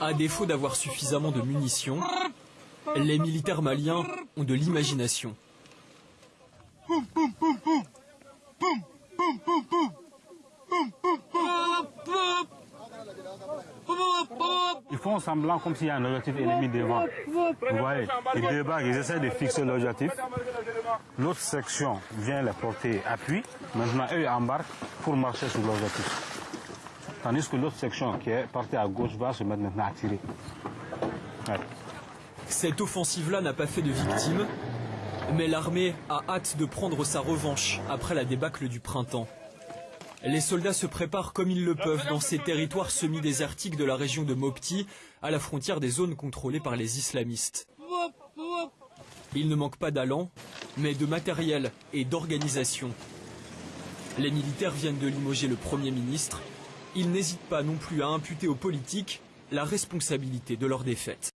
À défaut d'avoir suffisamment de munitions, les militaires maliens ont de l'imagination. Ils font semblant comme s'il y a un objectif ennemi devant. Vous voyez, ils débarquent, ils essaient de fixer l'objectif. L'autre section vient les porter appui. Maintenant, eux embarquent pour marcher sur l'objectif. Tandis que l'autre section qui est partie à gauche va se mettre maintenant à tirer. Ouais. Cette offensive-là n'a pas fait de victimes, mais l'armée a hâte de prendre sa revanche après la débâcle du printemps. Les soldats se préparent comme ils le peuvent dans ces territoires semi-désertiques de la région de Mopti, à la frontière des zones contrôlées par les islamistes. Il ne manque pas d'allant, mais de matériel et d'organisation. Les militaires viennent de limoger le Premier ministre. Ils n'hésitent pas non plus à imputer aux politiques la responsabilité de leur défaite.